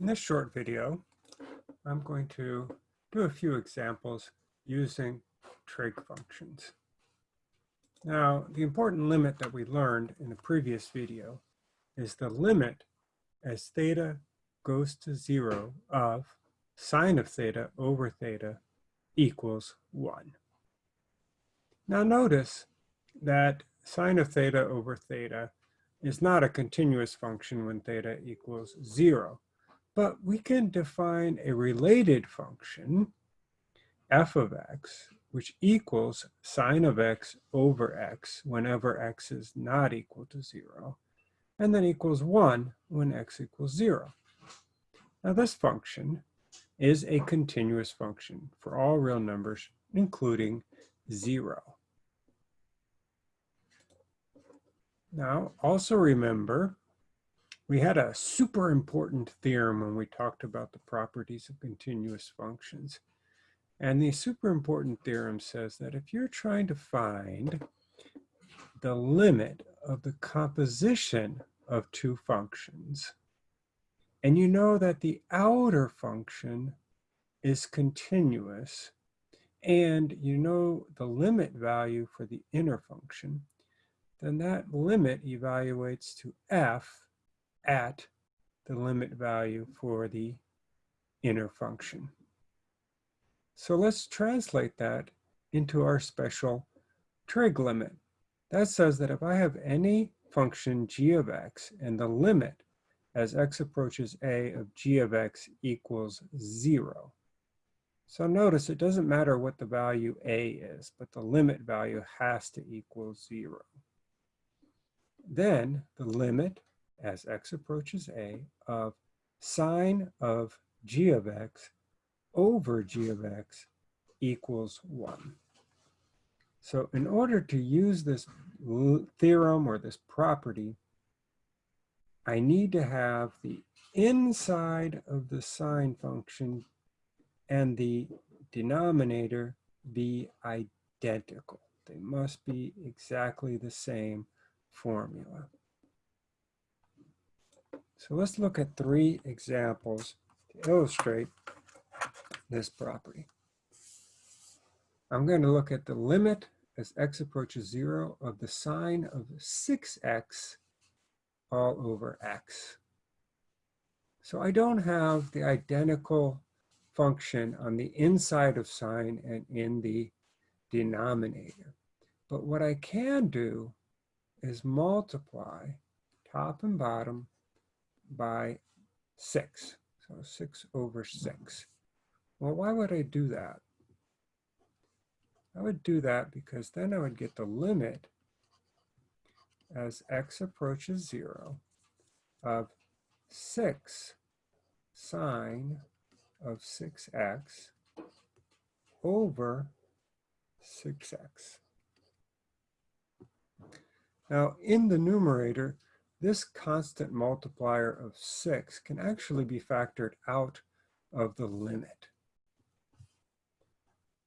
In this short video, I'm going to do a few examples using trig functions. Now, the important limit that we learned in the previous video is the limit as theta goes to zero of sine of theta over theta equals one. Now notice that sine of theta over theta is not a continuous function when theta equals zero. But we can define a related function, f of x, which equals sine of x over x whenever x is not equal to zero, and then equals one when x equals zero. Now this function is a continuous function for all real numbers, including zero. Now, also remember we had a super important theorem when we talked about the properties of continuous functions. And the super important theorem says that if you're trying to find the limit of the composition of two functions, and you know that the outer function is continuous, and you know the limit value for the inner function, then that limit evaluates to f at the limit value for the inner function. So let's translate that into our special trig limit. That says that if I have any function g of x and the limit as x approaches a of g of x equals zero. So notice it doesn't matter what the value a is, but the limit value has to equal zero. Then the limit as x approaches a of sine of g of x over g of x equals 1. So in order to use this theorem or this property, I need to have the inside of the sine function and the denominator be identical. They must be exactly the same formula. So let's look at three examples to illustrate this property. I'm going to look at the limit as x approaches zero of the sine of 6x all over x. So I don't have the identical function on the inside of sine and in the denominator. But what I can do is multiply top and bottom by 6. So 6 over 6. Well, why would I do that? I would do that because then I would get the limit as x approaches 0 of 6 sine of 6x over 6x. Now, in the numerator, this constant multiplier of 6 can actually be factored out of the limit.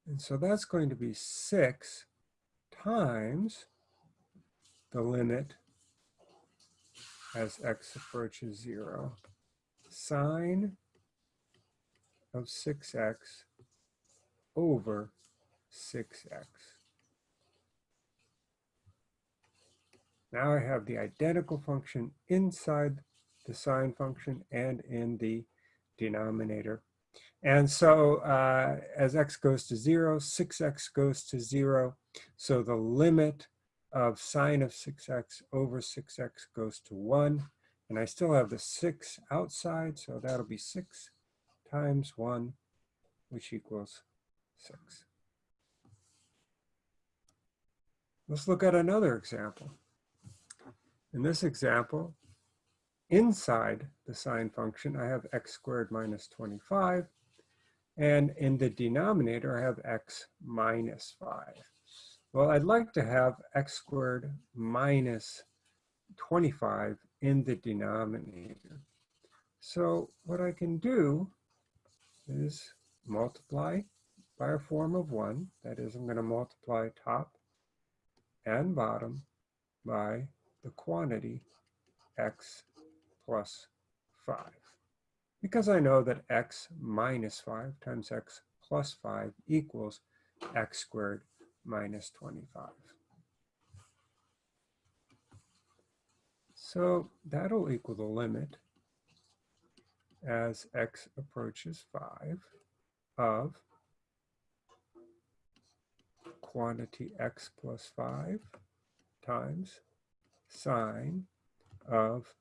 And so that's going to be 6 times the limit as x approaches 0, sine of 6x over 6x. Now I have the identical function inside the sine function and in the denominator. And so uh, as x goes to zero, 6x goes to zero. So the limit of sine of 6x over 6x goes to one. And I still have the six outside, so that'll be six times one, which equals six. Let's look at another example. In this example, inside the sine function, I have x squared minus 25. And in the denominator, I have x minus 5. Well, I'd like to have x squared minus 25 in the denominator. So what I can do is multiply by a form of 1. That is, I'm going to multiply top and bottom by the quantity x plus 5. because I know that x minus 5 times x plus 5 equals x squared minus 25. So that'll equal the limit as x approaches 5 of quantity x plus 5 times sine of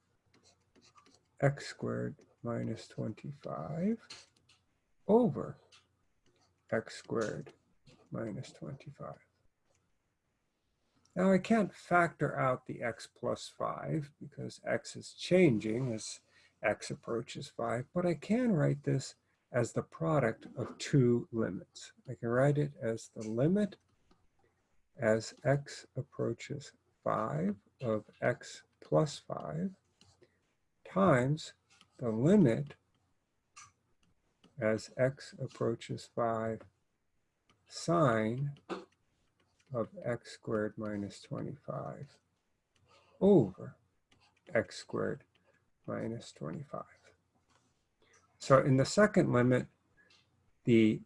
x squared minus 25 over x squared minus 25. Now I can't factor out the x plus 5 because x is changing as x approaches 5, but I can write this as the product of two limits. I can write it as the limit as x approaches 5 of x plus 5 times the limit as x approaches 5 sine of x squared minus 25 over x squared minus 25. So in the second limit, the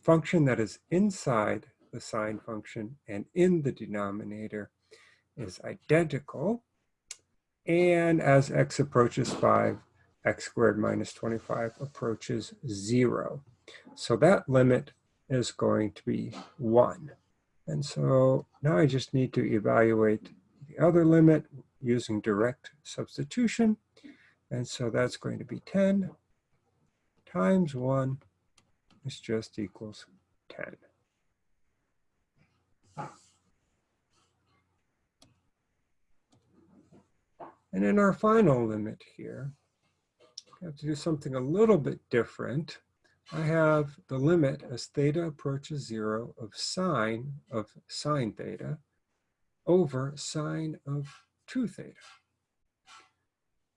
function that is inside the sine function and in the denominator is identical. And as x approaches 5, x squared minus 25 approaches 0. So that limit is going to be 1. And so now I just need to evaluate the other limit using direct substitution. And so that's going to be 10 times 1 is just equals 10. And in our final limit here, I have to do something a little bit different. I have the limit as theta approaches zero of sine of sine theta over sine of 2 theta.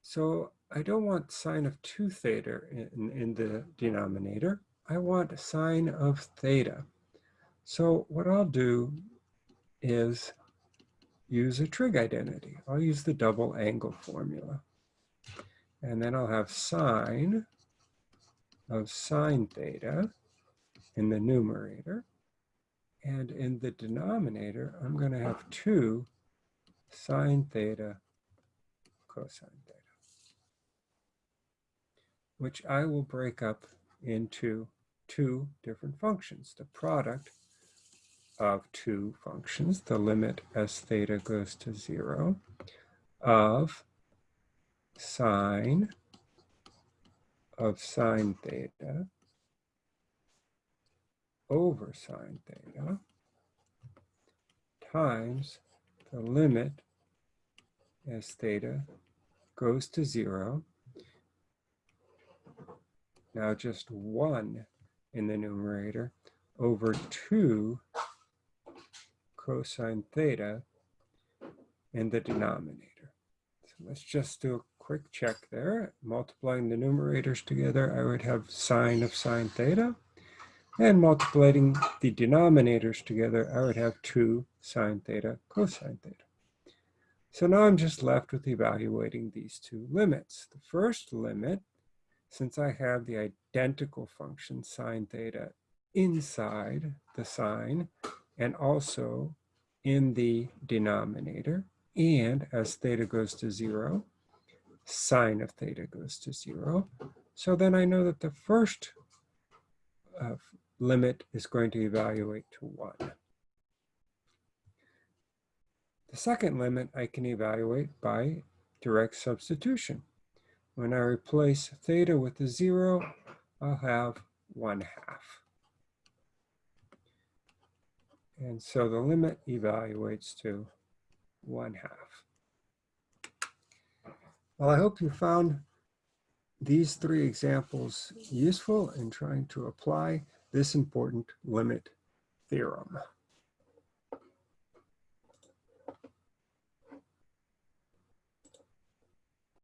So I don't want sine of 2 theta in, in the denominator. I want sine of theta. So what I'll do is use a trig identity. I'll use the double angle formula. And then I'll have sine of sine theta in the numerator. And in the denominator, I'm going to have 2 sine theta cosine theta, which I will break up into two different functions. The product of two functions, the limit as theta goes to zero, of sine of sine theta over sine theta times the limit as theta goes to zero. Now just one in the numerator over two cosine theta in the denominator. So let's just do a quick check there. Multiplying the numerators together, I would have sine of sine theta. And multiplying the denominators together, I would have 2 sine theta cosine theta. So now I'm just left with evaluating these two limits. The first limit, since I have the identical function sine theta inside the sine, and also in the denominator. And as theta goes to zero, sine of theta goes to zero. So then I know that the first uh, limit is going to evaluate to one. The second limit I can evaluate by direct substitution. When I replace theta with a zero, I'll have one half. And so the limit evaluates to one half. Well, I hope you found these three examples useful in trying to apply this important limit theorem.